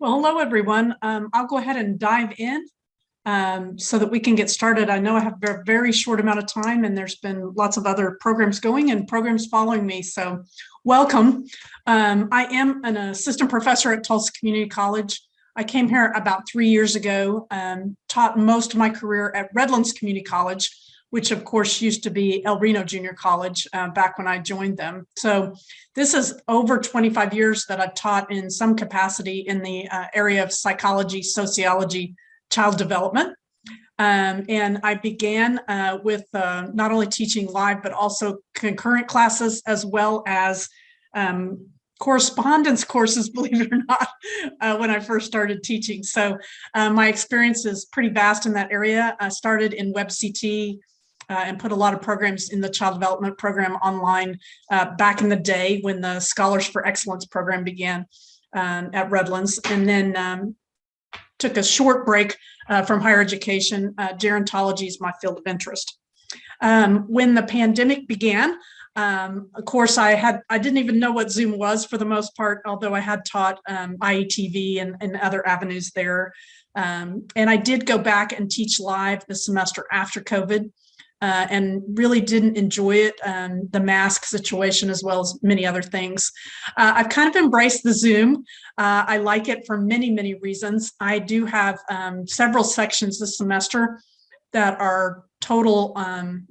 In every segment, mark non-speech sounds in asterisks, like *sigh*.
Well, hello, everyone. Um, I'll go ahead and dive in um, so that we can get started. I know I have a very short amount of time and there's been lots of other programs going and programs following me. So welcome. Um, I am an assistant professor at Tulsa Community College. I came here about three years ago, um, taught most of my career at Redlands Community College, which of course used to be El Reno Junior College uh, back when I joined them. So this is over 25 years that I've taught in some capacity in the uh, area of psychology, sociology, child development. Um, and I began uh, with uh, not only teaching live, but also concurrent classes as well as um, correspondence courses, *laughs* believe it or not, uh, when I first started teaching. So uh, my experience is pretty vast in that area. I started in WebCT, uh, and put a lot of programs in the child development program online uh, back in the day when the Scholars for Excellence program began um, at Redlands. And then um, took a short break uh, from higher education. Uh, gerontology is my field of interest. Um, when the pandemic began, um, of course, I had I didn't even know what Zoom was for the most part, although I had taught um, IETV and, and, other avenues there. Um, and I did go back and teach live the semester after COVID uh, and really didn't enjoy it, um, the mask situation, as well as many other things. Uh, I've kind of embraced the Zoom. Uh, I like it for many, many reasons. I do have um, several sections this semester that are total um,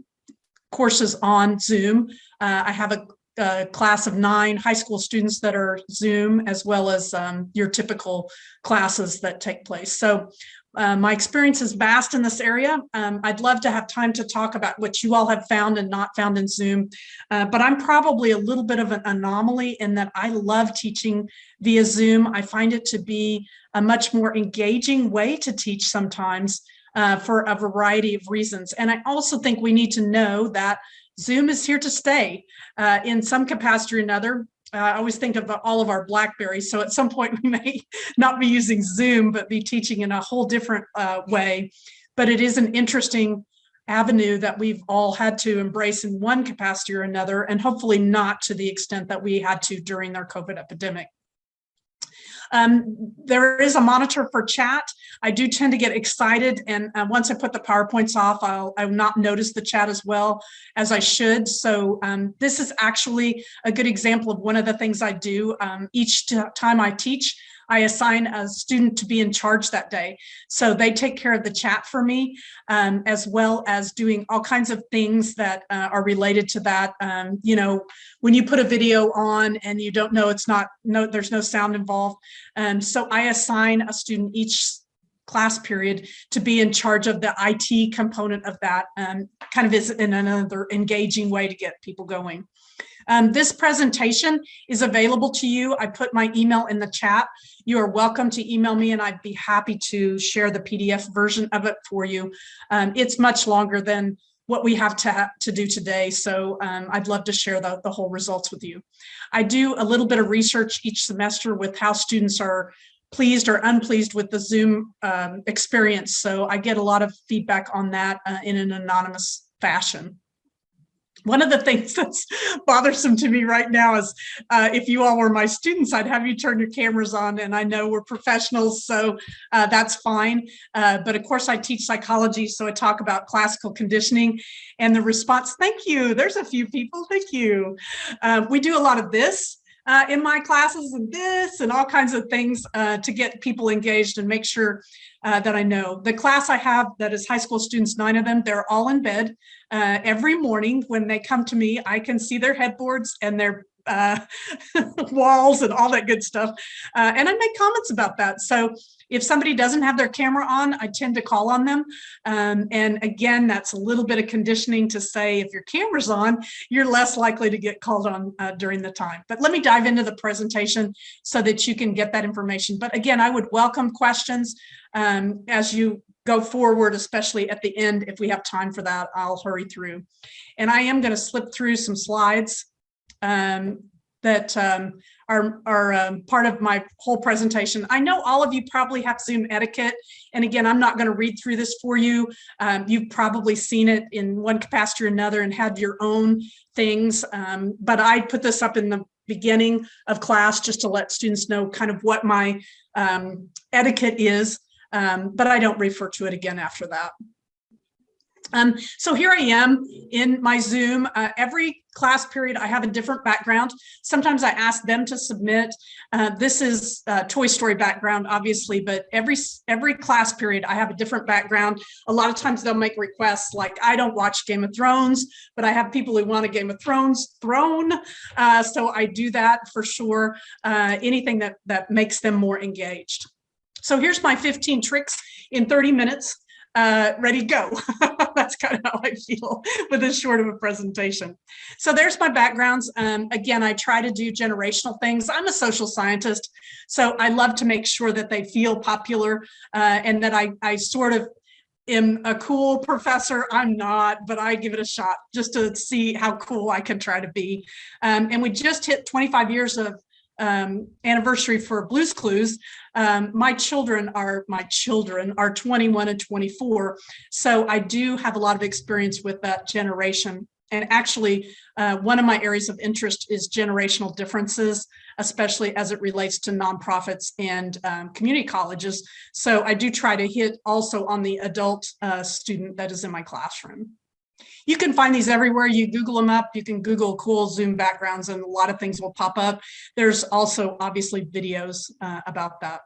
courses on Zoom. Uh, I have a, a, class of nine high school students that are Zoom, as well as um, your typical classes that take place. So uh, my experience is vast in this area. Um, I'd love to have time to talk about what you all have found and not found in Zoom, uh, but I'm probably a little bit of an anomaly in that I love teaching via Zoom. I find it to be a much more engaging way to teach sometimes uh, for a variety of reasons. And I also think we need to know that Zoom is here to stay uh, in some capacity or another. Uh, I always think of all of our Blackberries. So at some point *laughs* we may not be using Zoom, but be teaching in a whole different uh, way. But it is an interesting avenue that we've all had to embrace in one capacity or another, and hopefully not to the extent that we had to during our COVID epidemic. Um, there is a monitor for chat. I do tend to get excited and uh, once I put the PowerPoints off, I'll, I'll not notice the chat as well as I should. So um, this is actually a good example of one of the things I do um, each time I teach. I assign a student to be in charge that day. So they take care of the chat for me, um, as well as doing all kinds of things that uh, are related to that. Um, you know, when you put a video on and you don't know it's not, no, there's no sound involved. Um, so I assign a student each class period to be in charge of the IT component of that um, kind of is in another engaging way to get people going. Um, this presentation is available to you. I put my email in the chat. You are welcome to email me and I'd be happy to share the PDF version of it for you. Um, it's much longer than what we have to, to do today. So um, I'd love to share the, the whole results with you. I do a little bit of research each semester with how students are pleased or unpleased with the Zoom um, experience. So I get a lot of feedback on that uh, in an anonymous fashion one of the things *laughs* that's bothersome to me right now is uh, if you all were my students, I'd have you turn your cameras on and I know we're professionals, so uh, that's fine. Uh, but of course I teach psychology, so I talk about classical conditioning and the response, thank you, there's a few people, thank you. Uh, we do a lot of this uh, in my classes and this and all kinds of things uh, to get people engaged and make sure uh, that I know. The class I have that is high school students, nine of them, they're all in bed. Uh, every morning when they come to me, I can see their headboards and their uh, *laughs* walls and all that good stuff. Uh, and I make comments about that. So if somebody doesn't have their camera on, I tend to call on them. Um, and again, that's a little bit of conditioning to say if your camera's on, you're less likely to get called on uh, during the time. But let me dive into the presentation so that you can get that information. But again, I would welcome questions um, as you go forward, especially at the end. If we have time for that, I'll hurry through. And I am going to slip through some slides um, that um, are, are um, part of my whole presentation. I know all of you probably have Zoom etiquette. And again, I'm not going to read through this for you. Um, you've probably seen it in one capacity or another and had your own things. Um, but I put this up in the beginning of class just to let students know kind of what my um, etiquette is, um, but I don't refer to it again after that. Um, so here I am in my Zoom. Uh, every class period, I have a different background. Sometimes I ask them to submit. Uh, this is uh, Toy Story background, obviously, but every every class period, I have a different background. A lot of times they'll make requests like, I don't watch Game of Thrones, but I have people who want a Game of Thrones throne. Uh, so I do that for sure. Uh, anything that, that makes them more engaged. So here's my 15 tricks in 30 minutes uh, ready, go. *laughs* That's kind of how I feel with this short of a presentation. So there's my backgrounds. Um, again, I try to do generational things. I'm a social scientist, so I love to make sure that they feel popular uh, and that I, I sort of am a cool professor. I'm not, but I give it a shot just to see how cool I can try to be. Um, and we just hit 25 years of um, anniversary for Blues Clues, um, my children are my children are 21 and 24. So I do have a lot of experience with that generation. And actually, uh, one of my areas of interest is generational differences, especially as it relates to nonprofits and um, community colleges. So I do try to hit also on the adult uh, student that is in my classroom. You can find these everywhere. You Google them up. You can Google cool Zoom backgrounds and a lot of things will pop up. There's also obviously videos uh, about that.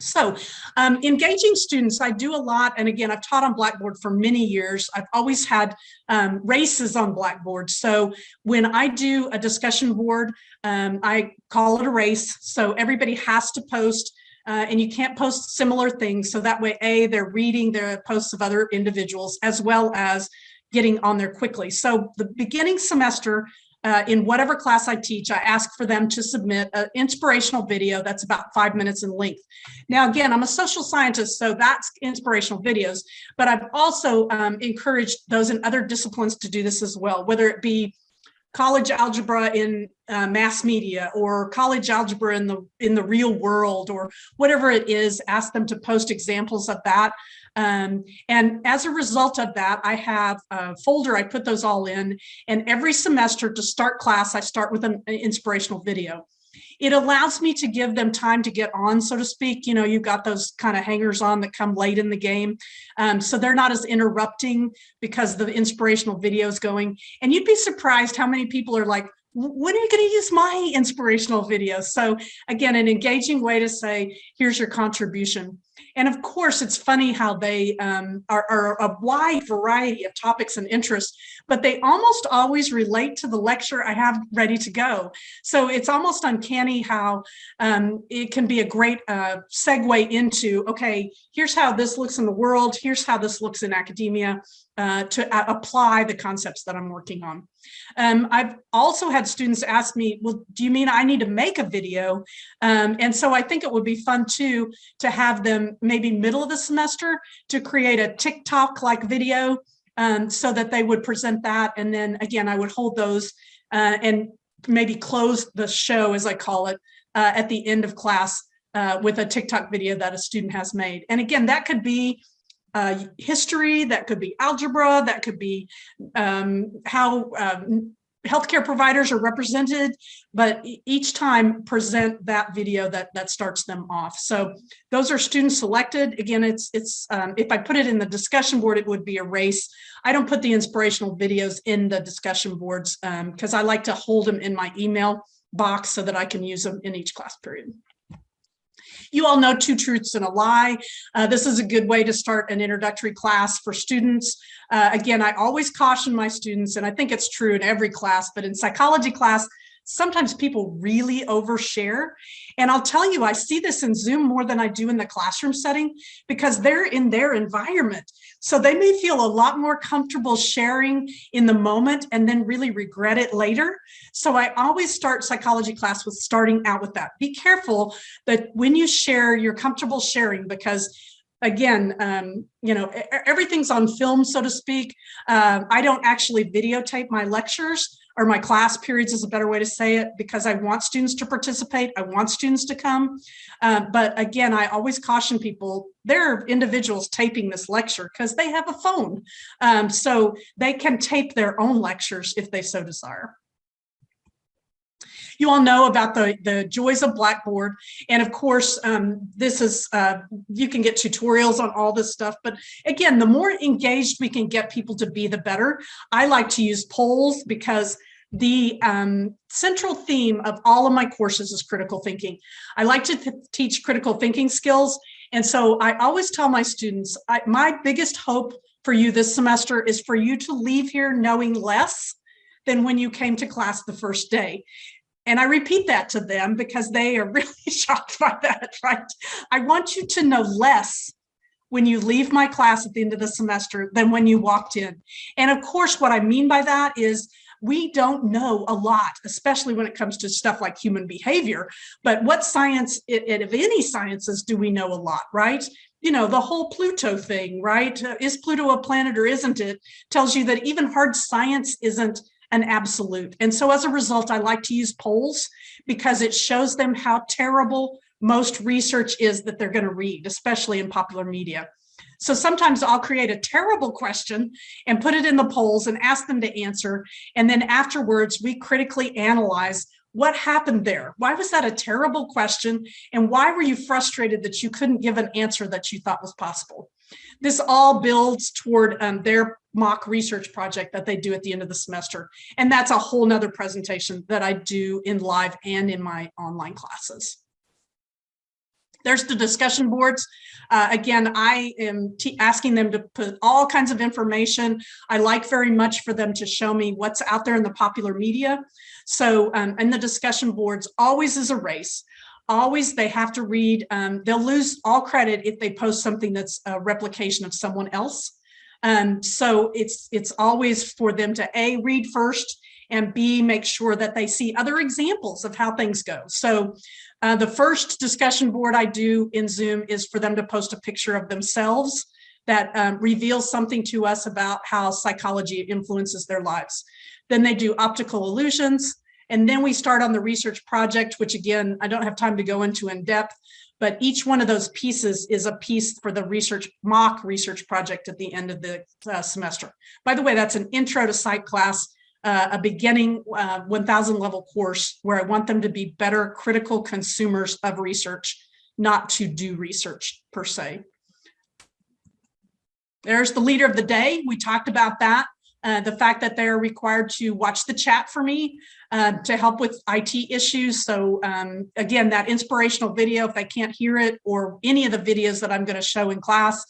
So um, engaging students, I do a lot. And again, I've taught on Blackboard for many years. I've always had um, races on Blackboard. So when I do a discussion board, um, I call it a race. So everybody has to post uh, and you can't post similar things. So that way, A, they're reading the posts of other individuals as well as getting on there quickly. So the beginning semester, uh, in whatever class I teach, I ask for them to submit an inspirational video that's about five minutes in length. Now, again, I'm a social scientist, so that's inspirational videos, but I've also um, encouraged those in other disciplines to do this as well, whether it be college algebra in uh, mass media or college algebra in the in the real world or whatever it is ask them to post examples of that um, and as a result of that, I have a folder, I put those all in, and every semester to start class, I start with an inspirational video. It allows me to give them time to get on, so to speak. You know, you've got those kind of hangers on that come late in the game. Um, so they're not as interrupting because the inspirational video is going. And you'd be surprised how many people are like, when are you going to use my inspirational video? So again, an engaging way to say, here's your contribution. And of course, it's funny how they um, are, are, a wide variety of topics and interests, but they almost always relate to the lecture I have ready to go. So it's almost uncanny how um, it can be a great uh, segue into, okay, here's how this looks in the world, here's how this looks in academia, uh, to uh, apply the concepts that I'm working on. Um, I've also had students ask me, well, do you mean I need to make a video? Um, and so I think it would be fun too, to have them maybe middle of the semester to create a TikTok like video um, so that they would present that. And then again, I would hold those uh, and maybe close the show, as I call it, uh, at the end of class uh, with a TikTok video that a student has made. And again, that could be uh, history, that could be algebra, that could be um, how um, healthcare providers are represented, but each time present that video that that starts them off. So those are student selected. Again, it's it's um, if I put it in the discussion board, it would be a race. I don't put the inspirational videos in the discussion boards because um, I like to hold them in my email box so that I can use them in each class period. You all know two truths and a lie. Uh, this is a good way to start an introductory class for students. Uh, again, I always caution my students, and I think it's true in every class, but in psychology class, sometimes people really overshare. And I'll tell you, I see this in Zoom more than I do in the classroom setting because they're in their environment. So they may feel a lot more comfortable sharing in the moment and then really regret it later. So I always start psychology class with starting out with that. Be careful that when you share, you're comfortable sharing because again, um, you know, everything's on film, so to speak. Uh, I don't actually videotape my lectures or my class periods is a better way to say it because I want students to participate. I want students to come. Uh, but again, I always caution people, there are individuals taping this lecture because they have a phone. Um, so they can tape their own lectures if they so desire. you all know about the, the joys of Blackboard. And of course, um, this is, uh, you can get tutorials on all this stuff. But again, the more engaged we can get people to be, the better. I like to use polls because the um, central theme of all of my courses is critical thinking. I like to teach critical thinking skills. And so I always tell my students, I, my biggest hope for you this semester is for you to leave here knowing less than when you came to class the first day. And I repeat that to them because they are *laughs* really shocked by that, right? I want you to know less when you leave my class at the end of the semester than when you walked in. And of course, what I mean by that is we don't know a lot, especially when it comes to stuff like human behavior. But what science, if any sciences, do we know a lot, right? You know, the whole Pluto thing, right? Uh, is Pluto a planet or isn't it? Tells you that even hard science isn't an absolute. And so as a result, I like to use polls because it shows them how terrible most research is that they're going to read, especially in popular media. So sometimes I'll create a terrible question and put it in the polls and ask them to answer. And then afterwards, we critically analyze what happened there? Why was that a terrible question? And why were you frustrated that you couldn't give an answer that you thought was possible? This all builds toward um, their mock research project that they do at the end of the semester. And that's a whole nother presentation that I do in live and in my online classes. There's the discussion boards. Uh, again, I am asking them to put all kinds of information. I like very much for them to show me what's out there in the popular media. So, um, and the discussion boards always is a race. Always they have to read, um, they'll lose all credit if they post something that's a replication of someone else. Um, so it's it's always for them to A, read first, and B, make sure that they see other examples of how things go. So uh, the first discussion board I do in Zoom is for them to post a picture of themselves that um, reveals something to us about how psychology influences their lives. Then they do optical illusions. And then we start on the research project, which again, I don't have time to go into in depth, but each one of those pieces is a piece for the research mock research project at the end of the uh, semester. By the way, that's an intro to psych class uh, a beginning uh, 1000 level course where I want them to be better critical consumers of research, not to do research per se. There's the leader of the day. We talked about that. Uh, the fact that they're required to watch the chat for me uh, to help with IT issues. So um, again, that inspirational video, if they can't hear it or any of the videos that I'm going to show in class,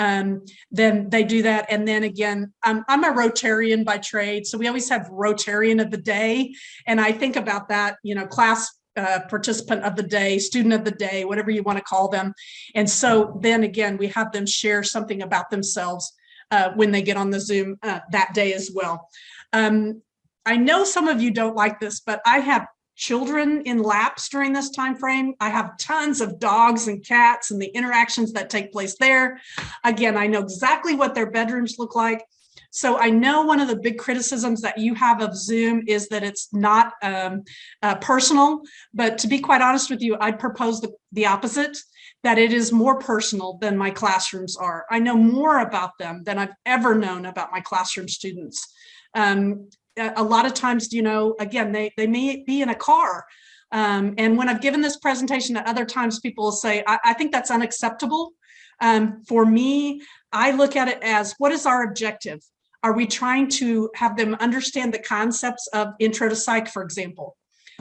um, then they do that. And then again, I'm, I'm a Rotarian by trade. So we always have Rotarian of the day. And I think about that, you know, class uh, participant of the day, student of the day, whatever you want to call them. And so then again, we have them share something about themselves uh, when they get on the Zoom uh, that day as well. Um, I know some of you don't like this, but I have children in laps during this time frame. I have tons of dogs and cats and the interactions that take place there. Again, I know exactly what their bedrooms look like. So I know one of the big criticisms that you have of Zoom is that it's not um, uh, personal, but to be quite honest with you, I'd propose the, the opposite, that it is more personal than my classrooms are. I know more about them than I've ever known about my classroom students. Um, a lot of times, you know, again, they, they may be in a car. Um, and when I've given this presentation at other times, people will say, I, I think that's unacceptable. Um, for me, I look at it as what is our objective? Are we trying to have them understand the concepts of intro to psych, for example?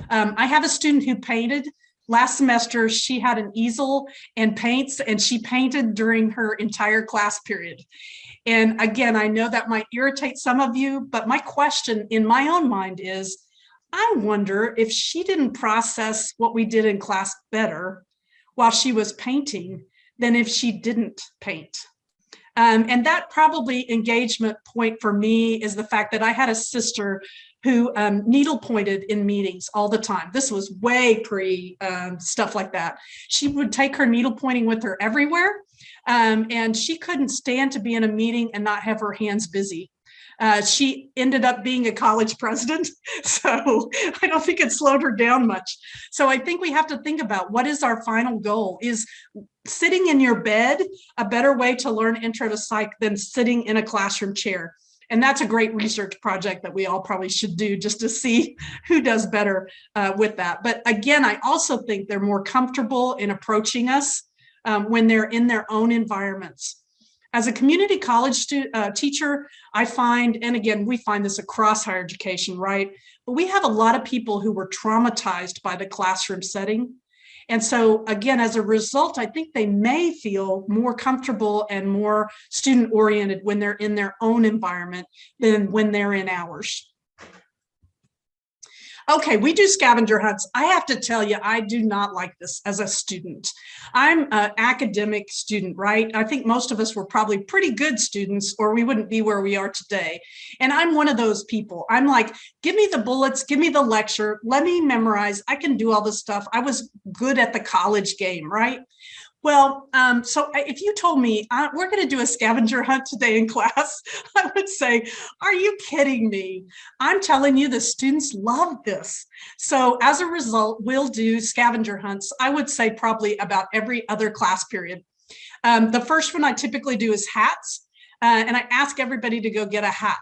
Um, I have a student who painted last semester. She had an easel and paints and she painted during her entire class period. And again, I know that might irritate some of you, but my question in my own mind is, I wonder if she didn't process what we did in class better while she was painting than if she didn't paint. Um, and that probably engagement point for me is the fact that I had a sister who um, needle pointed in meetings all the time. This was way pre um, stuff like that. She would take her needle pointing with her everywhere. Um, and she couldn't stand to be in a meeting and not have her hands busy. Uh, she ended up being a college president, *laughs* so I don't think it slowed her down much. So I think we have to think about what is our final goal? Is sitting in your bed a better way to learn intro to psych than sitting in a classroom chair? And that's a great research project that we all probably should do just to see *laughs* who does better uh, with that. But again, I also think they're more comfortable in approaching us um, when they're in their own environments. As a community college uh, teacher, I find, and again, we find this across higher education, right? But we have a lot of people who were traumatized by the classroom setting. And so again, as a result, I think they may feel more comfortable and more student oriented when they're in their own environment than when they're in ours. Okay, we do scavenger hunts. I have to tell you, I do not like this as a student. I'm an academic student, right? I think most of us were probably pretty good students or we wouldn't be where we are today. And I'm one of those people. I'm like, give me the bullets, give me the lecture, let me memorize. I can do all this stuff. I was good at the college game, right? Well, um, so if you told me uh, we're going to do a scavenger hunt today in *laughs* class, I would say, are you kidding me? I'm telling you, the students love this. So as a result, we'll do scavenger hunts. I would say probably about every other class period. Um, the first one I typically do is hats. Uh, and I ask everybody to go get a hat.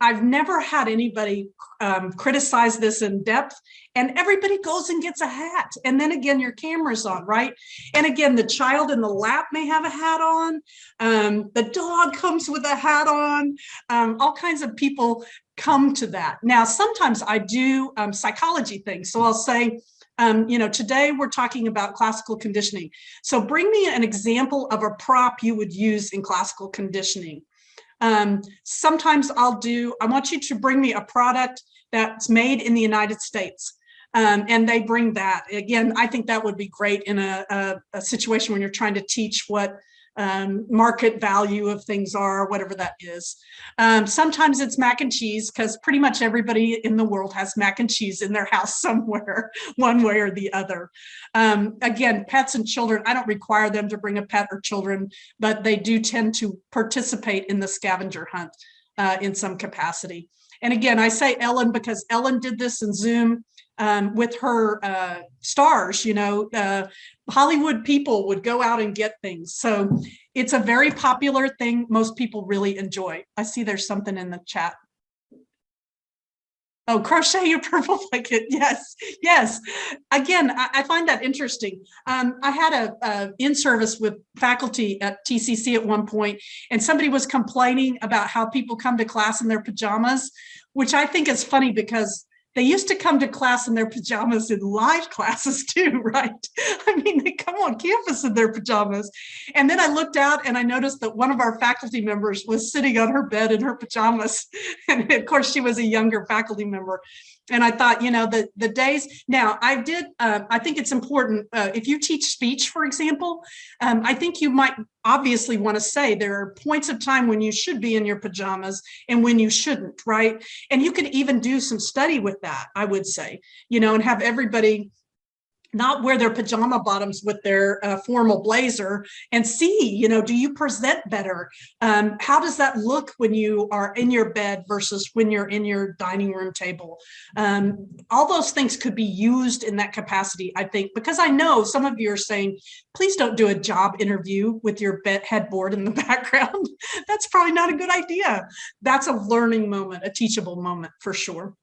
I've never had anybody um, criticize this in depth and everybody goes and gets a hat. And then again, your camera's on, right? And again, the child in the lap may have a hat on. Um, the dog *laughs* comes with a hat on. Um, all kinds of people come to that. Now, sometimes I do um, psychology things. So I'll say, um, you know, today we're talking about classical conditioning. So bring me an example of a prop you would use in classical conditioning. Um, sometimes I'll do, I want you to bring me a product that's made in the United States. Um, and they bring that. Again, I think that would be great in a, a, a situation when you're trying to teach what um, market value of things are, whatever that is. Um, sometimes it's mac and cheese because pretty much everybody in the world has mac and cheese in their *laughs* house somewhere, one way or the other. Um, again, pets and children, I don't require them to bring a pet or children, but they do tend to participate in the scavenger hunt uh, in some capacity. And again, I say Ellen because Ellen did this in Zoom um, with her uh, stars, you know, uh, Hollywood people would go out and get things. So it's a very popular thing most people really enjoy. I see there's something in the chat. Oh, crochet your purple *laughs* blanket. Yes, yes. Again, I, I find that interesting. Um, I had a, a in-service with faculty at TCC at one point, and somebody was complaining about how people come to class in their pajamas, which I think is funny because they used to come to class in their pajamas in live classes *laughs* too, right? I mean, they come on campus in their pajamas. And then I looked out and I noticed that one of our faculty members was sitting on her bed in her pajamas. *laughs* And of course, she was a younger faculty member and I thought, you know, the, the days, now I did, uh, I think it's important, uh, if you teach speech, for example, um, I think you might obviously want to say there are points of time when you should be in your pajamas and when you shouldn't, right? And you could even do some study with that, I would say, you know, and have everybody not wear their pajama bottoms with their uh, formal blazer and see, you know, do you present better? Um, how does that look when you are in your bed versus when you're in your dining room table? Um, all those things could be used in that capacity, I think, because I know some of you are saying, please don't do a job interview with your headboard in the *laughs* background. That's probably not a good idea. That's a learning moment, a teachable moment for sure.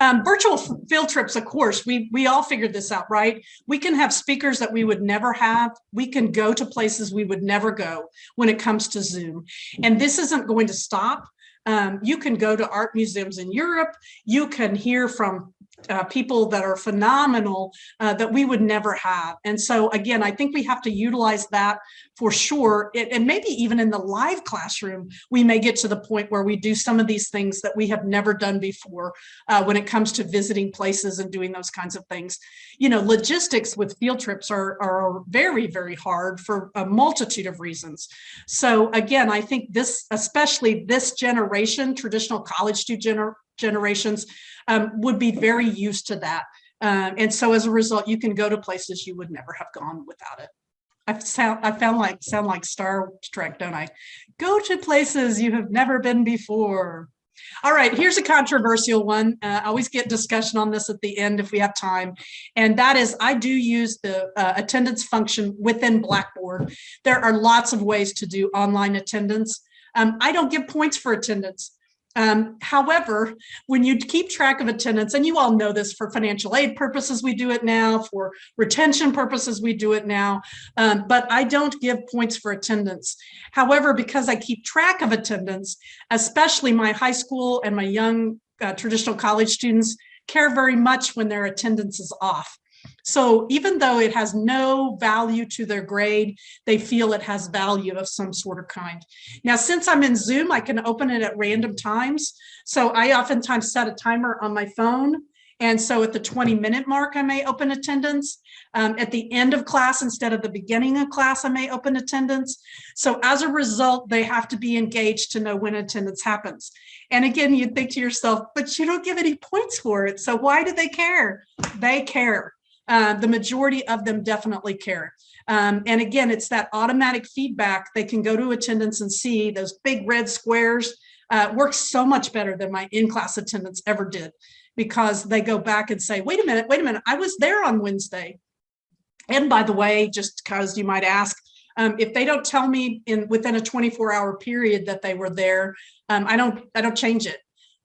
Um, virtual field trips, of course, we, we all figured this out, right? We can have speakers that we would never have. We can go to places we would never go when it comes to Zoom. And this isn't going to stop. Um, you can go to art museums in Europe. You can hear from uh, people that are phenomenal uh, that we would never have. And so again, I think we have to utilize that for sure. It, and maybe even in the live classroom, we may get to the point where we do some of these things that we have never done before uh, when it comes to visiting places and doing those kinds of things. You know, logistics with field trips are, are very, very hard for a multitude of reasons. So again, I think this, especially this generation, traditional college student generations, um, would be very used to that. Um, and so as a result, you can go to places you would never have gone without it. I sound I found like sound like Star Trek, don't I? Go to places you have never been before. All right, here's a controversial one. Uh, I always get discussion on this at the end if we have time. And that is I do use the uh, attendance function within Blackboard. There are lots of ways to do online attendance. Um, I don't give points for attendance. Um, however, when you keep track of attendance, and you all know this for financial aid purposes, we do it now, for retention purposes, we do it now, um, but I don't give points for attendance. However, because I keep track of attendance, especially my high school and my young uh, traditional college students care very much when their attendance is off. So even though it has no value to their grade, they feel it has value of some sort of kind. Now, since I'm in Zoom, I can open it at random times. So I oftentimes set a timer on my phone. And so at the 20 minute mark, I may open attendance. Um, at the end of class, instead of the beginning of class, I may open attendance. So as a result, they have to be engaged to know when attendance happens. And again, you'd think to yourself, but you don't give any points for it. So why do they care? They care. Uh, the majority of them definitely care. Um, and again, it's that automatic feedback. They can go to attendance and see those big red squares uh, works so much better than my in-class attendance ever did because they go back and say, wait a minute, wait a minute, I was there on Wednesday. And by the way, just because you might ask, um, if they don't tell me in within a 24 hour period that they were there, um, I don't I don't change it.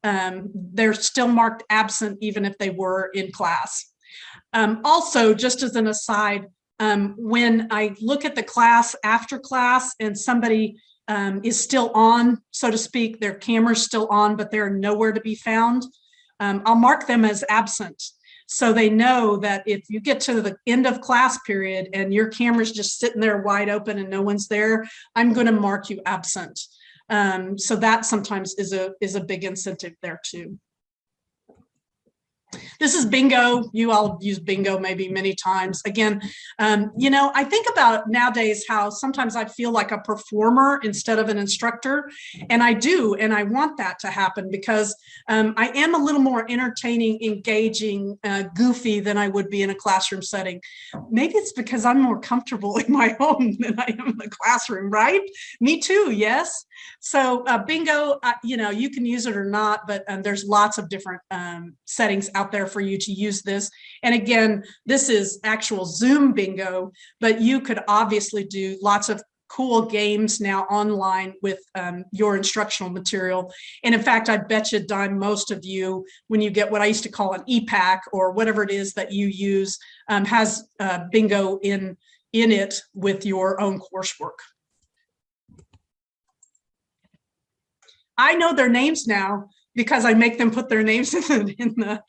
Um, they're still marked absent even if they were in class. Um, also, just as an aside, um, when I look at the class after class and somebody um, is still on, so to speak, their camera's still on, but they're nowhere to be found, um, I'll mark them as absent. So they know that if you get to the end of class period and your camera's just sitting there wide open and no one's there, I'm going to mark you absent. Um, so that sometimes is a is a big incentive there too. This is bingo. You all use bingo maybe many times. Again, um, you know, I think about nowadays how sometimes I feel like a performer instead of an instructor. And I do, and I want that to happen because um, I am a little more entertaining, engaging, uh, goofy than I would be in a classroom setting. Maybe it's because I'm more comfortable *laughs* in my home than I am in the classroom, right? Me too, yes. So uh, bingo, uh, you know, you can use it or not, but um, there's lots of different um, settings out there for you to use this. And again, this is actual Zoom bingo, but you could obviously do lots of cool games now online with um, your instructional material. And in fact, I bet you dime most of you, when you get what I used to call an e-pack or whatever it is that you use, um, has uh, bingo in, in it with your own coursework. I know their names now because I make them put their names *laughs* in the, in the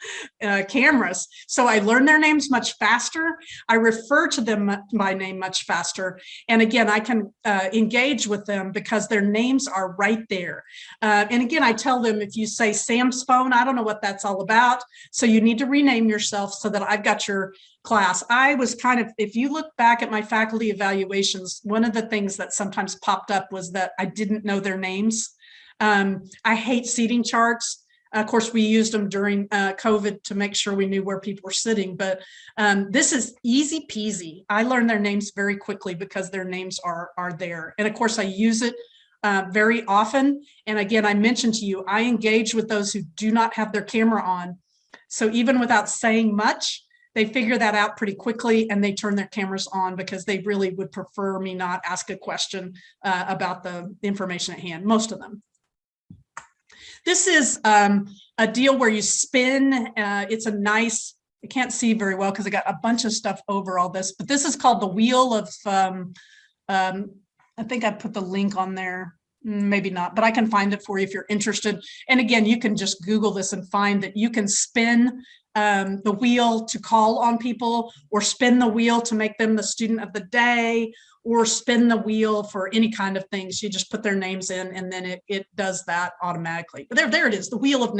uh, cameras. So I learn their names much faster. I refer to them by name much faster. And again, I can uh, engage with them because their names are right there. Uh, and again, I tell them if you say Sam's phone, I don't know what that's all about. So you need to rename yourself so that I've got your class. I was kind of, if you look back at my faculty evaluations, one of the things that sometimes popped up was that I didn't know their names. Um, I hate seating charts. Of course, we used them during uh, COVID to make sure we knew where people were sitting, but um, this is easy peasy. I learned their names very quickly because their names are, are there. And of course, I use it uh, very often. And again, I mentioned to you, I engage with those who do not have their camera on. So even without saying much, they figure that out pretty quickly and they turn their cameras on because they really would prefer me not ask a question uh, about the information at hand, most of them. This is um, a deal where you spin. Uh, it's a nice, I can't see very well because I got a bunch of stuff over all this, but this is called the wheel of, um, um, I think I put the link on there mm, maybe not, but I can find it for you if you're interested. And again, you can just Google this and find that you can spin um, the wheel to call on people or spin the wheel to make them the student of the day or spin the wheel for any kind of things. You just put their names in and then it, it does that automatically. But there, there it is, the wheel of.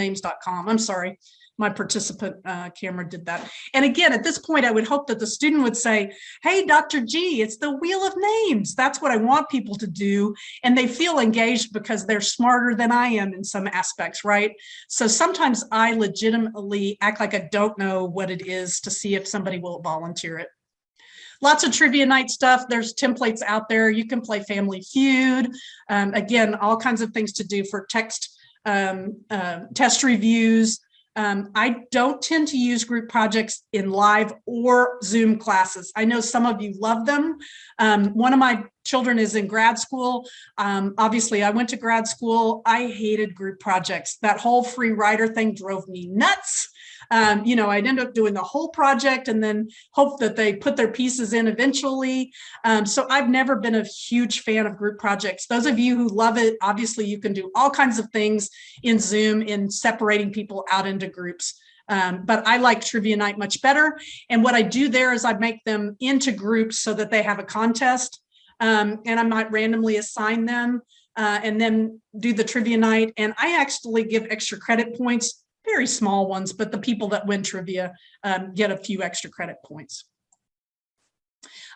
I'm sorry, my participant uh, camera did that. And again, at this point, I would hope that the student would say, hey, Dr. G, it's the wheel of names. That's what I want people to do. And they feel engaged because they're smarter than I am in some aspects, right? So sometimes I legitimately act like I don't know what it is to see if somebody will volunteer it lots of trivia night stuff. There's templates out there. You can play Family Feud. Um, again, all kinds of things to do for text um, uh, test reviews. Um, I don't tend to use group projects in live or Zoom classes. I know some of you love them. Um, one of my children is in grad school. Um, obviously, I went to grad school. I hated group projects. That whole free rider thing drove me nuts um, you know, I'd end up doing the whole project and then hope that they put their pieces in eventually. Um, so I've never been a huge fan of group projects. Those of you who love it, obviously you can do all kinds of things in Zoom in separating people out into groups. Um, but I like trivia night much better. And what I do there is I make them into groups so that they have a contest um, and I might randomly assign them uh, and then do the trivia night. And I actually give extra credit points very small ones, but the people that win trivia um, get a few extra credit points.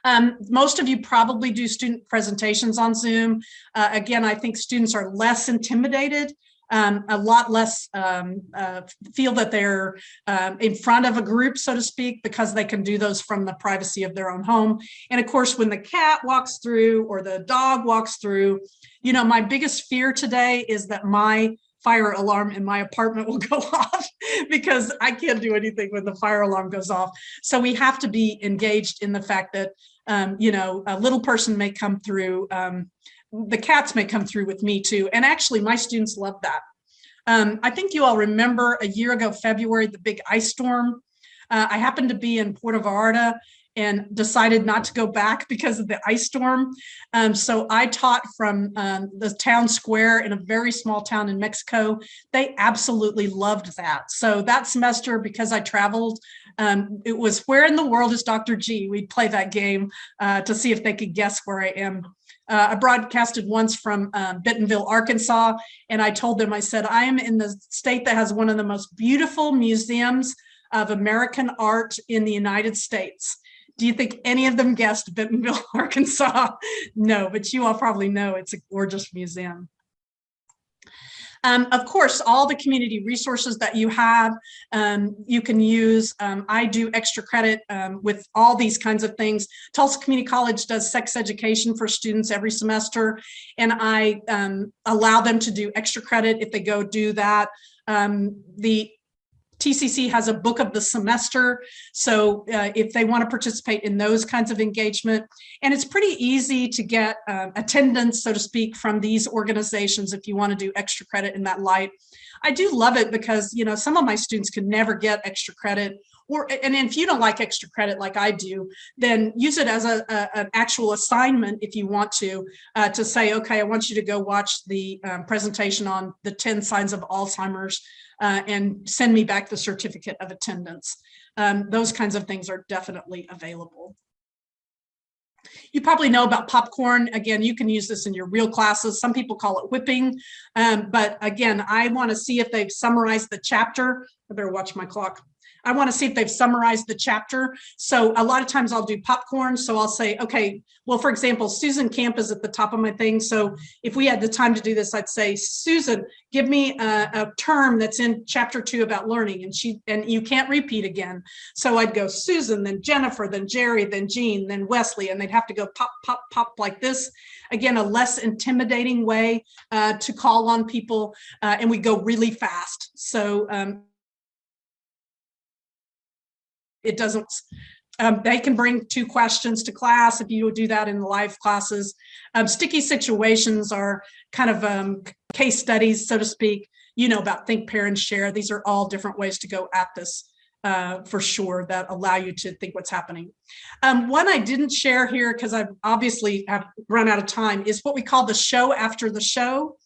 Um, most of you probably do student presentations on Zoom. Uh, again, I think students are less intimidated, um, a lot less um, uh, feel that they're um, in front of a group, so to speak, because they can do those from the privacy of their own home. And of course, when the cat walks through or the dog walks through, you know, my biggest fear today is that my fire alarm in my apartment will *laughs* go off because I can't do anything when the fire alarm goes off. So we have to be engaged in the fact that, um, you know, a little person may come through, um, the cats may come through with me too. And actually my students love that. Um, I think you all remember a year ago, February, the big ice storm. Uh, I happened to be in Puerto Vallarta and decided not to go back because of the ice storm. Um, so I taught from um, the town square in a very small town in Mexico. They absolutely loved that. So that semester, because I traveled, um, it was where in the world is Dr. G? We'd play that game uh, to see if they could guess where I am. Uh, I broadcasted once from uh, Bentonville, Arkansas, and I told them, I said, I am in the state that has one of the most beautiful museums of American art in the United States. Do you think any of them guessed Bentonville, *laughs* Arkansas? no, but you all probably know it's a gorgeous museum. Um, of course, all the community resources that you have, um, you can use. Um, I do extra credit um, with all these kinds of things. Tulsa Community College does sex education for students every semester, and I um, allow them to do extra credit if they go do that. Um, the TCC has a book of the semester. So uh, if they want to participate in those kinds of engagement, and it's pretty easy to get uh, attendance, so to speak, from these organizations if you want to do extra credit in that light. I do love it because, you know, some of my students can never get extra credit or and if you don't like extra credit like I do, then use it as a, a an actual assignment if you want to, uh, to say, okay, I want you to go watch the um, presentation on the 10 signs of Alzheimer's uh, and send me back the certificate of attendance. Um, those kinds of things are definitely available. You probably know about popcorn. Again, you can use this in your real classes. Some people call it whipping. Um, but again, I want to see if they've summarized the chapter. I better watch my clock. I want to see if they've summarized the chapter. So a lot of times I'll do popcorn. So I'll say, okay, well, for example, Susan Camp is at the top of my thing. So if we had the time to do this, I'd say, Susan, give me a, a term that's in chapter two about learning and she, and you can't repeat again. So I'd go Susan, then Jennifer, then Jerry, then Jean, then Wesley, and they'd have to go pop, pop, pop like this. Again, a less intimidating way uh, to call on people uh, and we go really fast. So um, it doesn't, um, they can bring two questions to class if you do that in the live classes. Um, sticky situations are kind of um, case studies, so to speak, you know, about think, pair, and share. These are all different ways to go at this uh, for sure that allow you to think what's happening. Um, one I didn't share here because I obviously have run out of time is what we call the show after the show.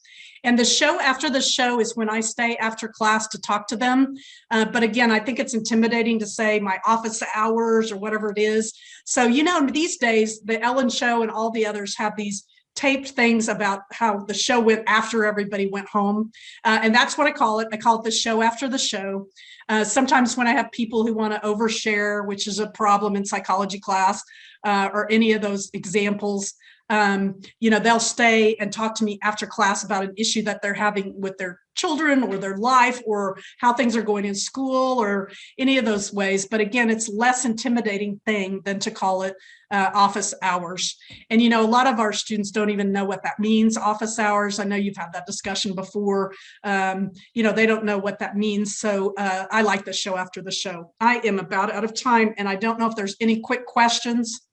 And the show after the show is when I stay after class to talk to them. Uh, but again, I think it's intimidating to say my office hours or whatever it is. So, you know, these days, the Ellen show and all the others have these taped things about how the show went after everybody went home. Uh, and that's what I call it. I call it the show after the show. Uh, sometimes when I have people who want to overshare, which is a problem in psychology class, uh, or any of those examples, Um, you know, they'll stay and talk to me after class about an issue that they're having with their children or their life or how things are going in school or any of those ways. But again, it's less intimidating thing than to call it uh, office hours. And, you know, a lot of our students don't even know what that means, office hours. I know you've had that discussion before. Um, you know, they don't know what that means. So uh, I like the show after the show. I am about out of time and I don't know if there's any quick questions.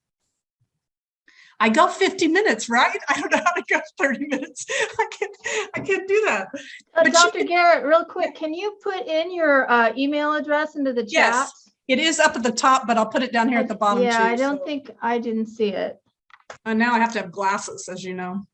I go 50 minutes, right? *laughs* I don't know how to go 30 minutes. *laughs* I can't, I can't do that. Uh, Dr. can- Garrett, real quick, can you put in your uh, email address into the chat? Yes, it is up at the top, but I'll put it down here at the bottom too. Yeah, I don't so- think, I didn't see it. And now I have to have glasses, as you know.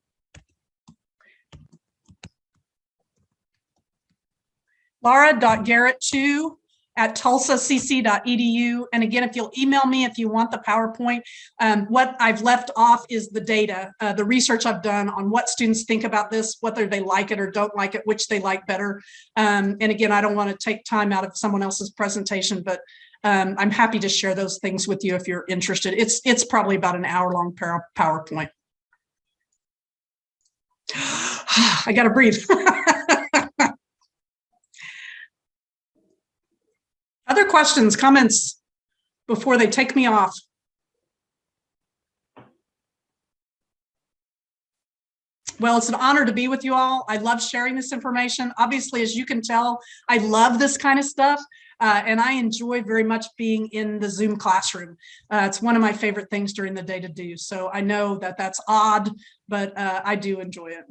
Laura.garrett2 at tulsacc.edu. And again, if you'll email me if you want the PowerPoint, um, what I've left off is the data, uh, the research I've done on what students think about this, whether they like it or don't like it, which they like better. Um, and again, I don't want to take time out of someone else's presentation, but um, I'm happy to share those things with you if you're interested. It's, it's probably about an hour long PowerPoint. *sighs* I gotta breathe. *laughs* Other questions, comments before they take me off? Well, it's an honor to be with you all. I love sharing this information. Obviously, as you can tell, I love this kind of stuff. Uh, and I enjoy very much being in the Zoom classroom. Uh, it's one of my favorite things during the day to do. So I know that that's odd, but uh, I do enjoy it.